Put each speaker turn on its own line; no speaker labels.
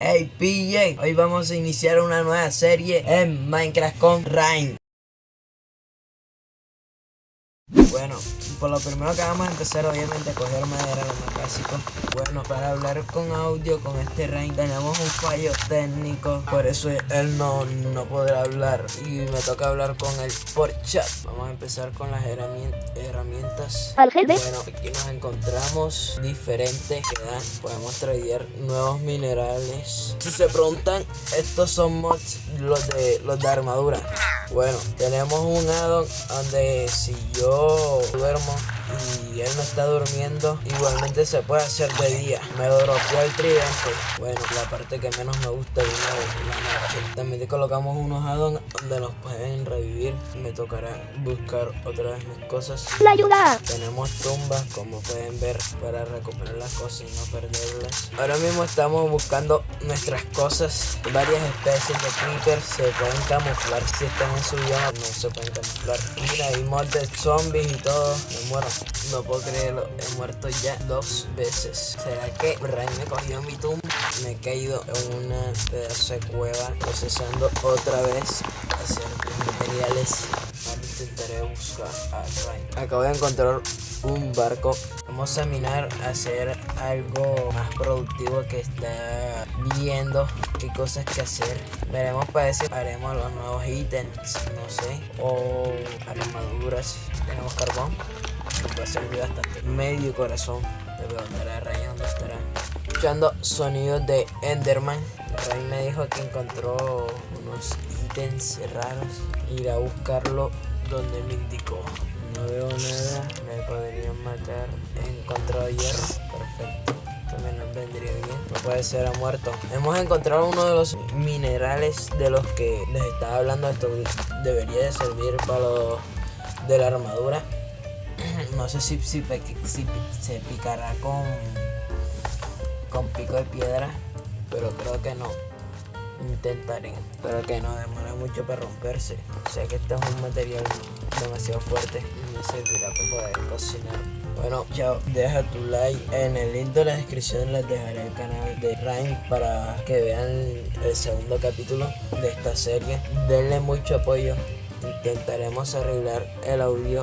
Hey PJ, hoy vamos a iniciar una nueva serie en Minecraft con Rain. Bueno, por lo primero que vamos a empezar obviamente a coger madera, lo más básico. Bueno, para hablar con audio con este Rain tenemos un fallo técnico, por eso él no, no podrá hablar y me toca hablar con él por chat. Vamos a empezar con las herramientas. Bueno, aquí nos encontramos diferentes que dan, podemos traer nuevos minerales. Si se preguntan, estos son mods los de los de armadura. Bueno, tenemos un addon donde si yo duermo 吗？嗯，y él no está durmiendo, igualmente se puede hacer de día. Me dropeó el tridente. Bueno, la parte que menos me gusta de la noche. También te colocamos unos addons donde nos pueden revivir. Me tocará buscar otra vez mis cosas.
¡La ayuda!
Tenemos tumbas, como pueden ver, para recuperar las cosas y no perderlas. Ahora mismo estamos buscando nuestras cosas. Varias especies de creepers se pueden camuflar si están en su bioma, no se pueden camuflar. Mira, hay mod de zombies y todo. Me muero. No puedo creerlo, he muerto ya dos veces. ¿Será que Ryan me cogió mi tumba? Me he caído en una pedazo de cueva procesando otra vez hacer materiales. Ahora intentaré buscar a Ryan. Acabo de encontrar un barco. Vamos a minar, hacer algo más productivo que está viendo qué cosas que hacer. Veremos para eso haremos los nuevos ítems, no sé, o armaduras. Tenemos carbón puede servir bastante. Medio corazón. Le preguntaré a estará. Escuchando sonidos de Enderman. Ray me dijo que encontró unos ítems raros. Ir a buscarlo donde me indicó. No veo nada. Me podrían matar. He encontrado hierro. Perfecto también nos vendría bien. No puede ser ha muerto. Hemos encontrado uno de los minerales de los que les estaba hablando. Esto debería de servir para los de la armadura no sé si, si, se picará con, con pico de piedra, pero creo que no. Intentaré, pero que no demora mucho para romperse. O sea que este es un material demasiado fuerte y me servirá para poder cocinar. Bueno, chao, deja tu like. En el link de la descripción les dejaré el canal de Ryan para que vean el segundo capítulo de esta serie. Denle mucho apoyo. Intentaremos arreglar el audio